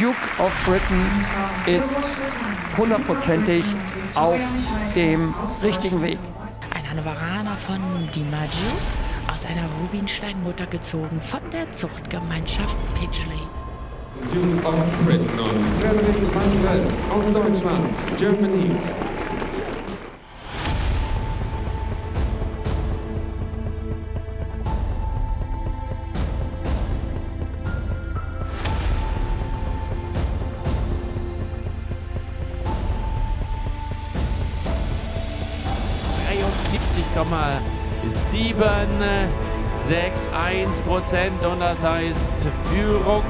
Duke of Britain ist hundertprozentig auf dem richtigen Weg. Ein Hannoveraner von DiMaggio, aus einer Rubinsteinmutter gezogen von der Zuchtgemeinschaft Pidgley. Duke of Britain und Frederik van Wels aus Deutschland, Germany. Prozent und das heißt Führung.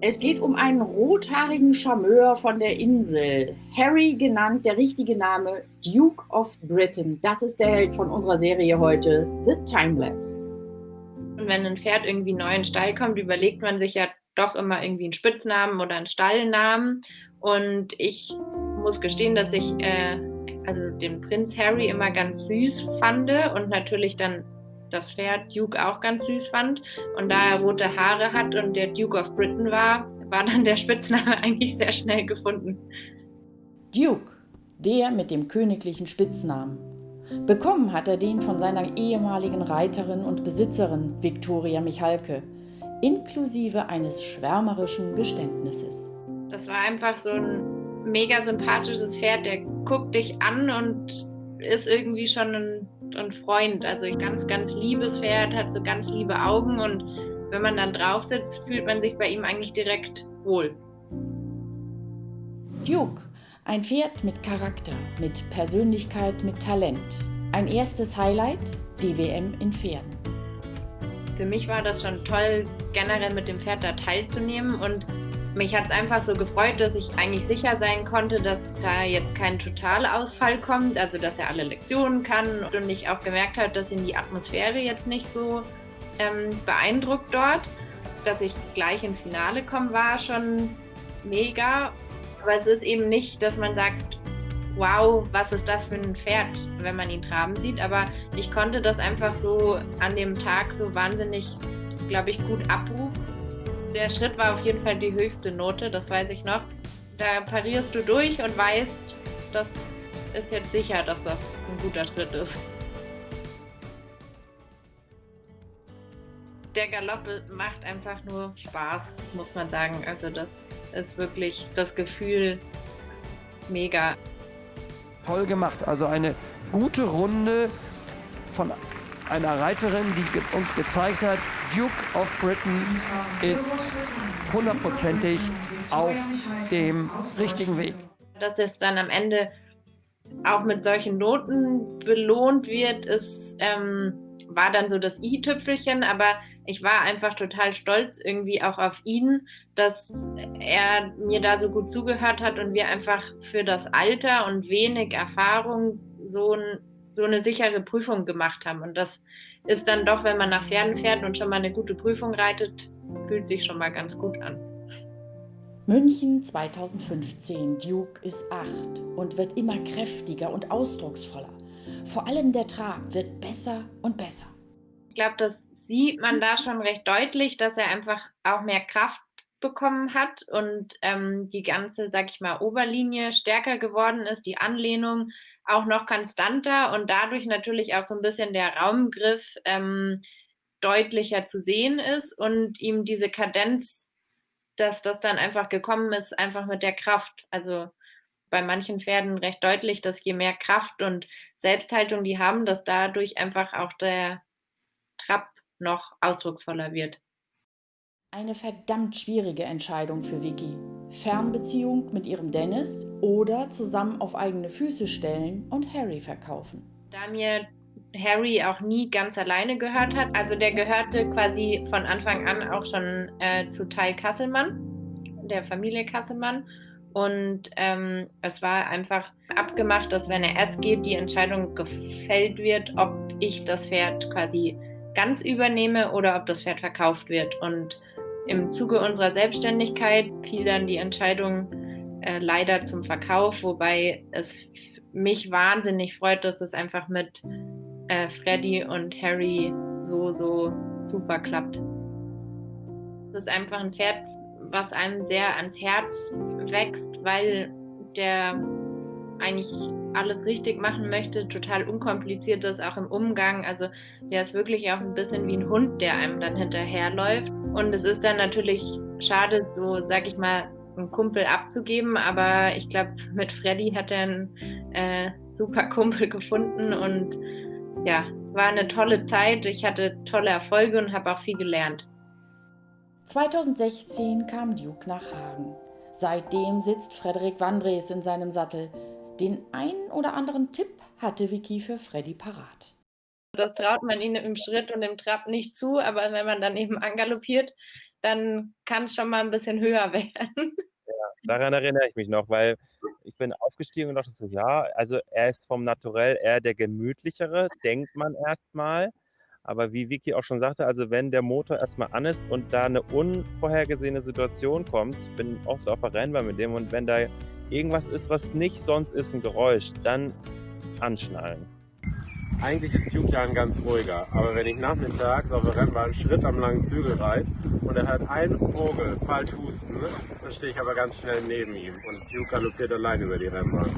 Es geht um einen rothaarigen Charmeur von der Insel. Harry genannt, der richtige Name Duke of Britain. Das ist der Held von unserer Serie heute, The Timelapse. Und wenn ein Pferd irgendwie neu in den Stall kommt, überlegt man sich ja doch immer irgendwie einen Spitznamen oder einen Stallnamen. Und ich muss gestehen, dass ich äh, also den Prinz Harry immer ganz süß fand und natürlich dann das Pferd Duke auch ganz süß fand. Und da er rote Haare hat und der Duke of Britain war, war dann der Spitzname eigentlich sehr schnell gefunden. Duke, der mit dem königlichen Spitznamen. Bekommen hat er den von seiner ehemaligen Reiterin und Besitzerin Viktoria Michalke, inklusive eines schwärmerischen Geständnisses. Das war einfach so ein mega sympathisches Pferd, der guckt dich an und ist irgendwie schon ein, ein Freund. Also ein ganz, ganz liebes Pferd, hat so ganz liebe Augen und wenn man dann drauf sitzt, fühlt man sich bei ihm eigentlich direkt wohl. Duke, ein Pferd mit Charakter, mit Persönlichkeit, mit Talent. Ein erstes Highlight, die WM in Pferden. Für mich war das schon toll, generell mit dem Pferd da teilzunehmen und mich hat es einfach so gefreut, dass ich eigentlich sicher sein konnte, dass da jetzt kein Totalausfall kommt, also dass er alle Lektionen kann und ich auch gemerkt habe, dass ihn die Atmosphäre jetzt nicht so ähm, beeindruckt dort. Dass ich gleich ins Finale komme, war schon mega. Aber es ist eben nicht, dass man sagt, wow, was ist das für ein Pferd, wenn man ihn traben sieht. Aber ich konnte das einfach so an dem Tag so wahnsinnig, glaube ich, gut abrufen der Schritt war auf jeden Fall die höchste Note, das weiß ich noch. Da parierst du durch und weißt, das ist jetzt sicher, dass das ein guter Schritt ist. Der Galopp macht einfach nur Spaß, muss man sagen. Also das ist wirklich das Gefühl mega. Toll gemacht, also eine gute Runde von einer Reiterin, die uns gezeigt hat, Duke of Britain ist hundertprozentig auf dem richtigen Weg. Dass es dann am Ende auch mit solchen Noten belohnt wird, ist, ähm, war dann so das i-Tüpfelchen, aber ich war einfach total stolz irgendwie auch auf ihn, dass er mir da so gut zugehört hat und wir einfach für das Alter und wenig Erfahrung so ein so eine sichere Prüfung gemacht haben. Und das ist dann doch, wenn man nach Pferden fährt und schon mal eine gute Prüfung reitet, fühlt sich schon mal ganz gut an. München 2015. Duke ist acht und wird immer kräftiger und ausdrucksvoller. Vor allem der Trab wird besser und besser. Ich glaube, das sieht man da schon recht deutlich, dass er einfach auch mehr Kraft bekommen hat und ähm, die ganze, sag ich mal, Oberlinie stärker geworden ist, die Anlehnung auch noch konstanter und dadurch natürlich auch so ein bisschen der Raumgriff ähm, deutlicher zu sehen ist und ihm diese Kadenz, dass das dann einfach gekommen ist, einfach mit der Kraft. Also bei manchen Pferden recht deutlich, dass je mehr Kraft und Selbsthaltung die haben, dass dadurch einfach auch der Trab noch ausdrucksvoller wird. Eine verdammt schwierige Entscheidung für Vicky. Fernbeziehung mit ihrem Dennis oder zusammen auf eigene Füße stellen und Harry verkaufen. Da mir Harry auch nie ganz alleine gehört hat, also der gehörte quasi von Anfang an auch schon äh, zu Teil Kasselmann, der Familie Kasselmann. Und ähm, es war einfach abgemacht, dass wenn er erst geht, die Entscheidung gefällt wird, ob ich das Pferd quasi ganz übernehme oder ob das Pferd verkauft wird. Und im Zuge unserer Selbstständigkeit fiel dann die Entscheidung äh, leider zum Verkauf, wobei es mich wahnsinnig freut, dass es einfach mit äh, Freddy und Harry so, so super klappt. Das ist einfach ein Pferd, was einem sehr ans Herz wächst, weil der eigentlich alles richtig machen möchte, total unkompliziert ist, auch im Umgang. Also der ist wirklich auch ein bisschen wie ein Hund, der einem dann hinterherläuft. Und es ist dann natürlich schade, so sag ich mal, einen Kumpel abzugeben, aber ich glaube, mit Freddy hat er einen äh, super Kumpel gefunden und ja, war eine tolle Zeit. Ich hatte tolle Erfolge und habe auch viel gelernt. 2016 kam Duke nach Hagen. Seitdem sitzt Frederik Wandres in seinem Sattel. Den einen oder anderen Tipp hatte Vicky für Freddy parat. Das traut man ihnen im Schritt und im Trab nicht zu, aber wenn man dann eben angaloppiert, dann kann es schon mal ein bisschen höher werden. Ja, daran erinnere ich mich noch, weil ich bin aufgestiegen und dachte so, ja, also er ist vom Naturell eher der gemütlichere, denkt man erstmal. Aber wie Vicky auch schon sagte, also wenn der Motor erstmal an ist und da eine unvorhergesehene Situation kommt, ich bin oft auf der Rennbahn mit dem und wenn da irgendwas ist, was nicht sonst ist, ein Geräusch, dann anschnallen. Eigentlich ist Duke ja ein ganz ruhiger, aber wenn ich nachmittags auf der Rennbahn einen Schritt am langen Zügel reite und er hört einen Vogel falsch husten, dann stehe ich aber ganz schnell neben ihm und Duke galoppiert allein über die Rennbahn.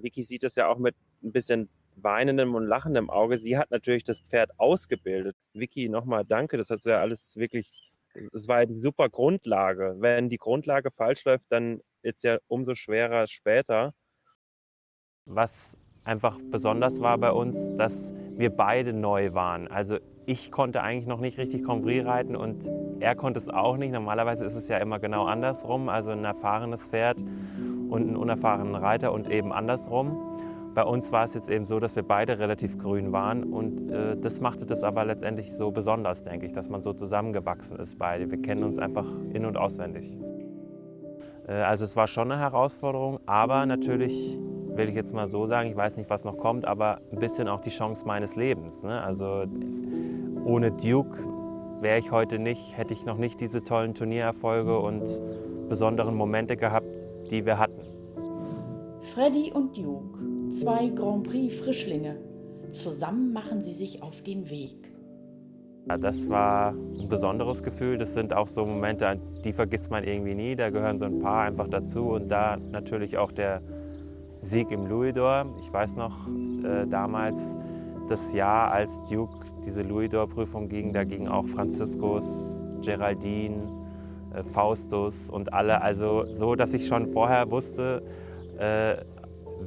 Vicky sieht das ja auch mit ein bisschen weinendem und lachendem Auge. Sie hat natürlich das Pferd ausgebildet. Vicky, nochmal danke, das hat ja alles wirklich, es war eine super Grundlage. Wenn die Grundlage falsch läuft, dann ist es ja umso schwerer später. Was einfach besonders war bei uns, dass wir beide neu waren. Also ich konnte eigentlich noch nicht richtig Convry reiten und er konnte es auch nicht. Normalerweise ist es ja immer genau andersrum, also ein erfahrenes Pferd und einen unerfahrenen Reiter und eben andersrum. Bei uns war es jetzt eben so, dass wir beide relativ grün waren und äh, das machte das aber letztendlich so besonders, denke ich, dass man so zusammengewachsen ist beide. Wir kennen uns einfach in- und auswendig. Äh, also es war schon eine Herausforderung, aber natürlich will ich jetzt mal so sagen, ich weiß nicht, was noch kommt, aber ein bisschen auch die Chance meines Lebens. Ne? Also ohne Duke wäre ich heute nicht, hätte ich noch nicht diese tollen Turniererfolge und besonderen Momente gehabt, die wir hatten. Freddy und Duke, zwei Grand Prix Frischlinge. Zusammen machen sie sich auf den Weg. Ja, das war ein besonderes Gefühl. Das sind auch so Momente, die vergisst man irgendwie nie. Da gehören so ein paar einfach dazu. Und da natürlich auch der Sieg im Louisdor. Ich weiß noch äh, damals das Jahr, als Duke diese Louisdor-Prüfung ging, da gingen auch Franziskus, Geraldine, äh, Faustus und alle. Also so, dass ich schon vorher wusste, äh,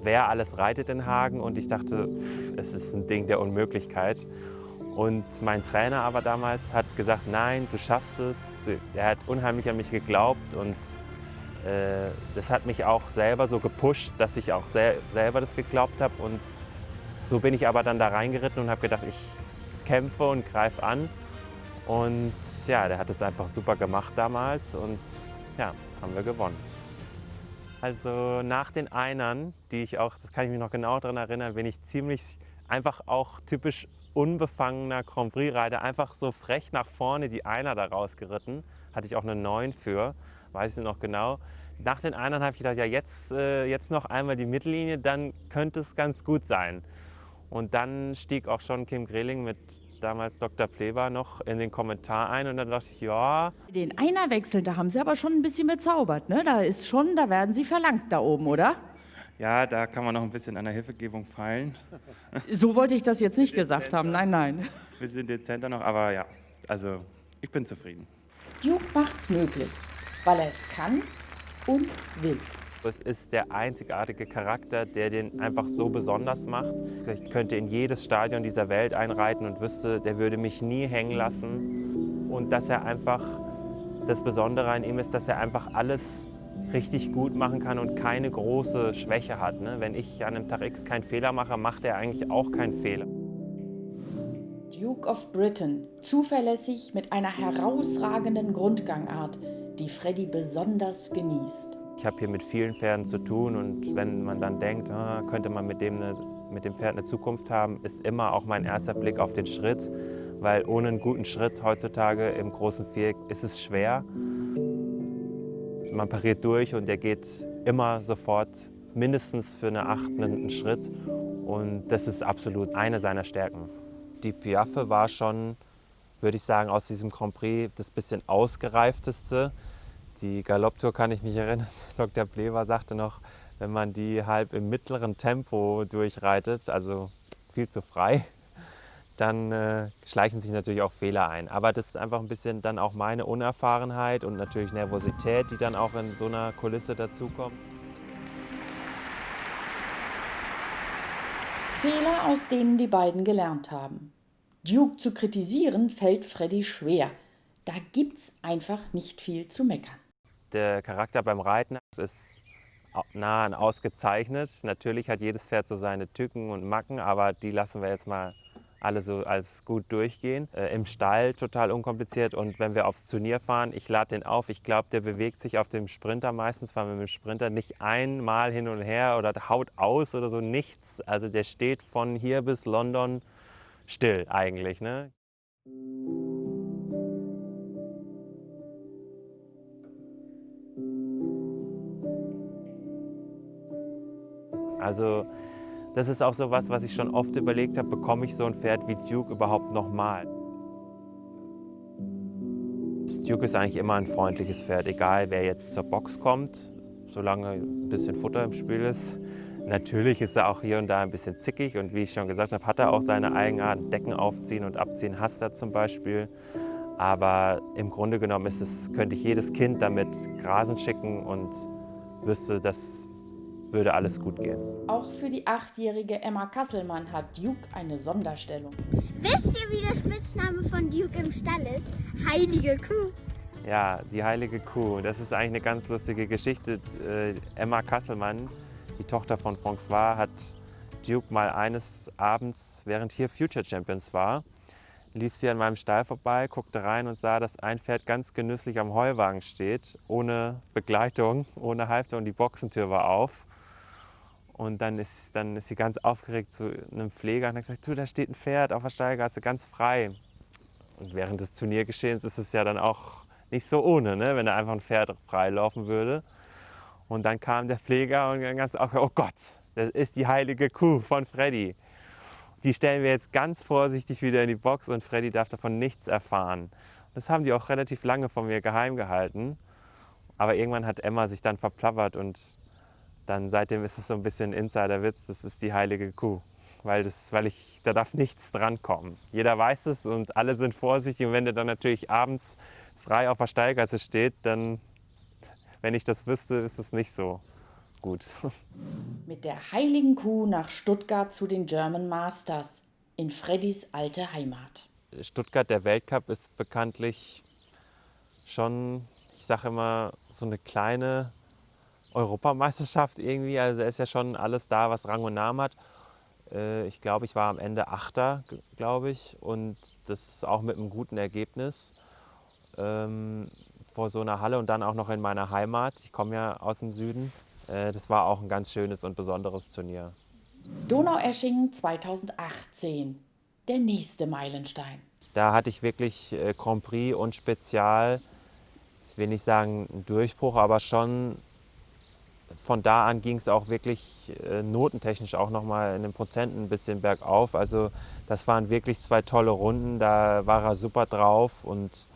wer alles reitet in Hagen. Und ich dachte, pff, es ist ein Ding der Unmöglichkeit. Und mein Trainer aber damals hat gesagt, nein, du schaffst es. Er hat unheimlich an mich geglaubt und das hat mich auch selber so gepusht, dass ich auch sel selber das geglaubt habe. Und so bin ich aber dann da reingeritten und habe gedacht, ich kämpfe und greife an. Und ja, der hat es einfach super gemacht damals und ja, haben wir gewonnen. Also nach den Einern, die ich auch, das kann ich mich noch genau daran erinnern, bin ich ziemlich einfach auch typisch unbefangener Grand Prix-Reiter, einfach so frech nach vorne die Einer da rausgeritten. Hatte ich auch eine 9 für weiß ich noch genau. Nach den Einern habe ich gedacht, ja jetzt, äh, jetzt noch einmal die Mittellinie, dann könnte es ganz gut sein. Und dann stieg auch schon Kim Greling mit damals Dr. Pleber noch in den Kommentar ein und dann dachte ich, ja. Den Einerwechsel, da haben Sie aber schon ein bisschen bezaubert, ne? Da ist schon, da werden Sie verlangt da oben, oder? Ja, da kann man noch ein bisschen an der Hilfegebung feilen. So wollte ich das jetzt nicht gesagt haben, nein, nein. Wir sind dezenter noch, aber ja, also ich bin zufrieden. Duke macht's möglich weil er es kann und will. Es ist der einzigartige Charakter, der den einfach so besonders macht. Ich könnte in jedes Stadion dieser Welt einreiten und wüsste, der würde mich nie hängen lassen. Und dass er einfach, das Besondere an ihm ist, dass er einfach alles richtig gut machen kann und keine große Schwäche hat. Ne? Wenn ich an einem Tag X keinen Fehler mache, macht er eigentlich auch keinen Fehler. Duke of Britain, zuverlässig mit einer herausragenden Grundgangart, die Freddy besonders genießt. Ich habe hier mit vielen Pferden zu tun und wenn man dann denkt, ah, könnte man mit dem, eine, mit dem Pferd eine Zukunft haben, ist immer auch mein erster Blick auf den Schritt, weil ohne einen guten Schritt heutzutage im großen Viereck ist es schwer. Man pariert durch und der geht immer sofort mindestens für eine Acht einen Schritt und das ist absolut eine seiner Stärken. Die Piaffe war schon würde ich sagen, aus diesem Grand Prix das bisschen ausgereifteste. Die Galopptour kann ich mich erinnern, Dr. Plever sagte noch, wenn man die halb im mittleren Tempo durchreitet, also viel zu frei, dann äh, schleichen sich natürlich auch Fehler ein. Aber das ist einfach ein bisschen dann auch meine Unerfahrenheit und natürlich Nervosität, die dann auch in so einer Kulisse dazukommt. Fehler, aus denen die beiden gelernt haben. Duke zu kritisieren fällt Freddy schwer. Da gibt's einfach nicht viel zu meckern. Der Charakter beim Reiten ist nah an ausgezeichnet. Natürlich hat jedes Pferd so seine Tücken und Macken, aber die lassen wir jetzt mal alle so als gut durchgehen. Äh, Im Stall total unkompliziert und wenn wir aufs Turnier fahren, ich lade den auf. Ich glaube, der bewegt sich auf dem Sprinter, meistens fahren wir mit dem Sprinter, nicht einmal hin und her oder haut aus oder so, nichts. Also der steht von hier bis London still eigentlich. Ne? Also das ist auch so was, was ich schon oft überlegt habe, bekomme ich so ein Pferd wie Duke überhaupt nochmal? Duke ist eigentlich immer ein freundliches Pferd, egal wer jetzt zur Box kommt, solange ein bisschen Futter im Spiel ist. Natürlich ist er auch hier und da ein bisschen zickig und wie ich schon gesagt habe, hat er auch seine Eigenarten. Decken aufziehen und abziehen hasst er zum Beispiel. Aber im Grunde genommen ist es, könnte ich jedes Kind damit grasen schicken und wüsste, das würde alles gut gehen. Auch für die achtjährige Emma Kasselmann hat Duke eine Sonderstellung. Wisst ihr, wie der Spitzname von Duke im Stall ist? Heilige Kuh. Ja, die heilige Kuh. Das ist eigentlich eine ganz lustige Geschichte. Äh, Emma Kasselmann, die Tochter von François, hat Duke mal eines Abends, während hier Future Champions war, lief sie an meinem Stall vorbei, guckte rein und sah, dass ein Pferd ganz genüsslich am Heuwagen steht, ohne Begleitung, ohne Halfter und die Boxentür war auf. Und dann ist, dann ist sie ganz aufgeregt zu einem Pfleger und hat gesagt, du, da steht ein Pferd auf der Stallgasse, ganz frei. Und während des Turniergeschehens ist es ja dann auch nicht so ohne, ne? wenn da einfach ein Pferd frei laufen würde. Und dann kam der Pfleger und ganz auch, oh Gott, das ist die heilige Kuh von Freddy. Die stellen wir jetzt ganz vorsichtig wieder in die Box und Freddy darf davon nichts erfahren. Das haben die auch relativ lange von mir geheim gehalten. Aber irgendwann hat Emma sich dann verplappert und dann seitdem ist es so ein bisschen Insiderwitz, das ist die heilige Kuh. Weil, das, weil ich, da darf nichts drankommen. Jeder weiß es und alle sind vorsichtig. Und wenn der dann natürlich abends frei auf der Steigasse steht, dann, wenn ich das wüsste, ist es nicht so gut. Mit der heiligen Kuh nach Stuttgart zu den German Masters in Freddys alte Heimat. Stuttgart, der Weltcup, ist bekanntlich schon, ich sage immer, so eine kleine Europameisterschaft irgendwie. Also ist ja schon alles da, was Rang und Namen hat. Äh, ich glaube, ich war am Ende Achter, glaube ich, und das auch mit einem guten Ergebnis ähm, vor so einer Halle und dann auch noch in meiner Heimat. Ich komme ja aus dem Süden. Äh, das war auch ein ganz schönes und besonderes Turnier. Donaueschingen 2018, der nächste Meilenstein. Da hatte ich wirklich äh, Grand Prix und Spezial, ich will nicht sagen einen Durchbruch, aber schon von da an ging es auch wirklich äh, notentechnisch auch nochmal in den Prozenten ein bisschen bergauf. Also das waren wirklich zwei tolle Runden, da war er super drauf und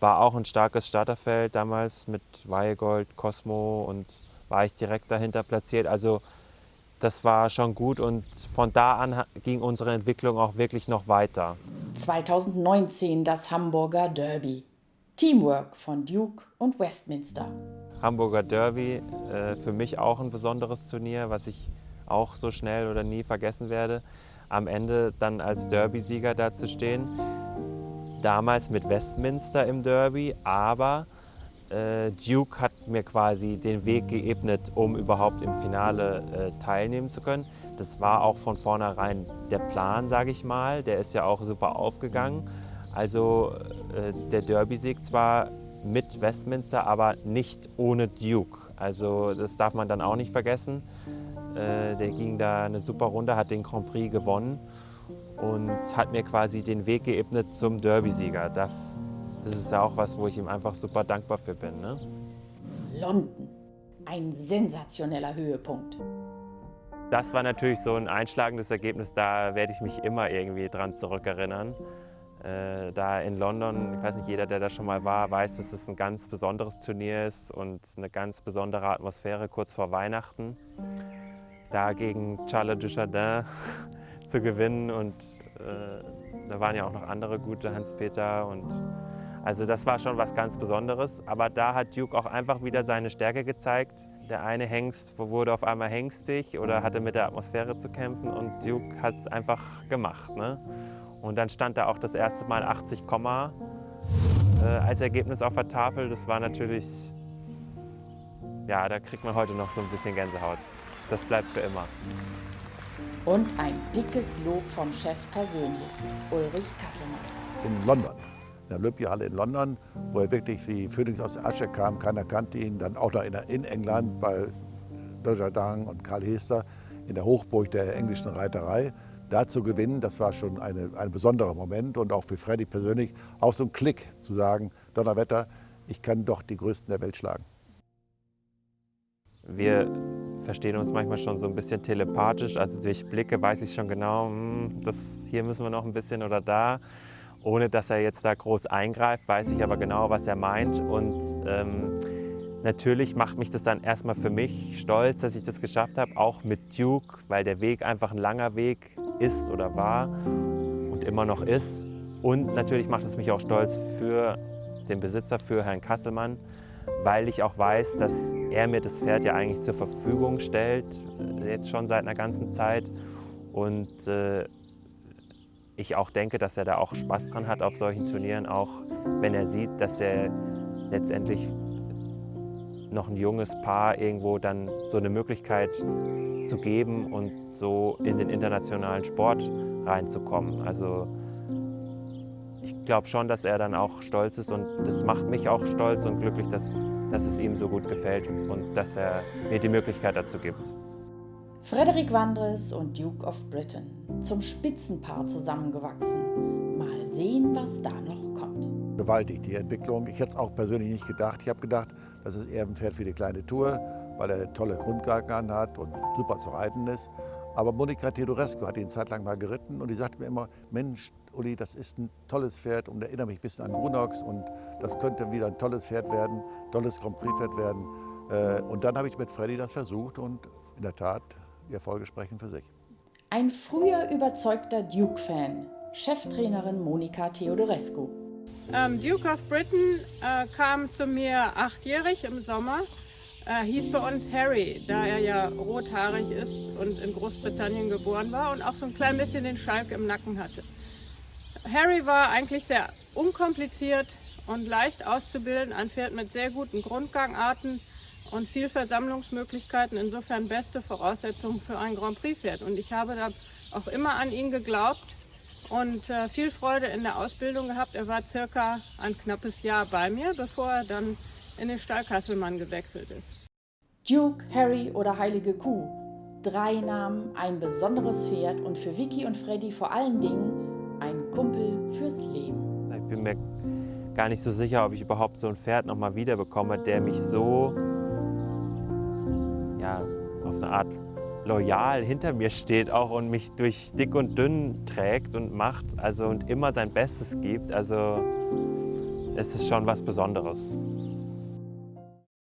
war auch ein starkes Starterfeld damals mit Weihegold, Cosmo und war ich direkt dahinter platziert. Also das war schon gut und von da an ging unsere Entwicklung auch wirklich noch weiter. 2019 das Hamburger Derby. Teamwork von Duke und Westminster. Hamburger Derby, äh, für mich auch ein besonderes Turnier, was ich auch so schnell oder nie vergessen werde. Am Ende dann als Derby-Sieger da zu stehen. Damals mit Westminster im Derby, aber äh, Duke hat mir quasi den Weg geebnet, um überhaupt im Finale äh, teilnehmen zu können. Das war auch von vornherein der Plan, sage ich mal. Der ist ja auch super aufgegangen. Also äh, der Derby-Sieg zwar mit Westminster, aber nicht ohne Duke. Also das darf man dann auch nicht vergessen. Äh, der ging da eine super Runde, hat den Grand Prix gewonnen und hat mir quasi den Weg geebnet zum Derby-Sieger. Das ist ja auch was, wo ich ihm einfach super dankbar für bin. Ne? London, ein sensationeller Höhepunkt. Das war natürlich so ein einschlagendes Ergebnis, da werde ich mich immer irgendwie dran zurückerinnern. Äh, da in London, ich weiß nicht, jeder, der da schon mal war, weiß, dass es ein ganz besonderes Turnier ist und eine ganz besondere Atmosphäre kurz vor Weihnachten. Da gegen Charles Dujardin zu gewinnen und äh, da waren ja auch noch andere gute, Hans-Peter und also das war schon was ganz Besonderes. Aber da hat Duke auch einfach wieder seine Stärke gezeigt. Der eine Hengst wurde auf einmal hengstig oder hatte mit der Atmosphäre zu kämpfen und Duke hat es einfach gemacht. Ne? Und dann stand da auch das erste Mal 80, äh, als Ergebnis auf der Tafel. Das war natürlich, ja, da kriegt man heute noch so ein bisschen Gänsehaut. Das bleibt für immer. Und ein dickes Lob vom Chef persönlich, Ulrich Kasselmann. In London, in der Olympiahalle in London, wo er wirklich wie Phoenix aus der Asche kam, keiner kannte ihn. Dann auch noch in, in England bei Dojardin und Karl Hester in der Hochburg der englischen Reiterei da zu gewinnen, das war schon eine, ein besonderer Moment und auch für Freddy persönlich auch so ein Klick zu sagen, Donnerwetter, ich kann doch die Größten der Welt schlagen. Wir verstehen uns manchmal schon so ein bisschen telepathisch, also durch Blicke weiß ich schon genau, hm, das, hier müssen wir noch ein bisschen oder da. Ohne dass er jetzt da groß eingreift, weiß ich aber genau, was er meint und ähm, Natürlich macht mich das dann erstmal für mich stolz, dass ich das geschafft habe, auch mit Duke, weil der Weg einfach ein langer Weg ist oder war und immer noch ist. Und natürlich macht es mich auch stolz für den Besitzer, für Herrn Kasselmann, weil ich auch weiß, dass er mir das Pferd ja eigentlich zur Verfügung stellt, jetzt schon seit einer ganzen Zeit. Und äh, ich auch denke, dass er da auch Spaß dran hat auf solchen Turnieren, auch wenn er sieht, dass er letztendlich noch ein junges Paar irgendwo dann so eine Möglichkeit zu geben und so in den internationalen Sport reinzukommen. Also ich glaube schon, dass er dann auch stolz ist und das macht mich auch stolz und glücklich, dass, dass es ihm so gut gefällt und dass er mir die Möglichkeit dazu gibt. Frederick Wandres und Duke of Britain, zum Spitzenpaar zusammengewachsen. Mal sehen, was da noch gewaltig, die Entwicklung. Ich hätte es auch persönlich nicht gedacht. Ich habe gedacht, das ist eher ein Pferd für die kleine Tour, weil er tolle Grundgarten hat und super zu reiten ist. Aber Monika Teodorescu hat ihn zeitlang mal geritten und die sagte mir immer, Mensch, Uli, das ist ein tolles Pferd und erinnere mich ein bisschen an Brunox und das könnte wieder ein tolles Pferd werden, tolles Grand Prix-Pferd werden. Äh, und dann habe ich mit Freddy das versucht und in der Tat, die Erfolge sprechen für sich. Ein früher überzeugter Duke-Fan, Cheftrainerin Monika Theodorescu. Ähm, Duke of Britain äh, kam zu mir achtjährig im Sommer. Äh, hieß bei uns Harry, da er ja rothaarig ist und in Großbritannien geboren war und auch so ein klein bisschen den Schalk im Nacken hatte. Harry war eigentlich sehr unkompliziert und leicht auszubilden, ein Pferd mit sehr guten Grundgangarten und viel Versammlungsmöglichkeiten, insofern beste Voraussetzungen für ein Grand Prix Pferd. Und ich habe da auch immer an ihn geglaubt und äh, viel Freude in der Ausbildung gehabt. Er war circa ein knappes Jahr bei mir, bevor er dann in den Stall Kasselmann gewechselt ist. Duke, Harry oder Heilige Kuh. Drei Namen, ein besonderes Pferd und für Vicky und Freddy vor allen Dingen ein Kumpel fürs Leben. Ich bin mir gar nicht so sicher, ob ich überhaupt so ein Pferd nochmal wiederbekomme, der mich so ja, auf eine Art loyal hinter mir steht auch und mich durch dick und dünn trägt und macht also und immer sein Bestes gibt. Also es ist schon was Besonderes.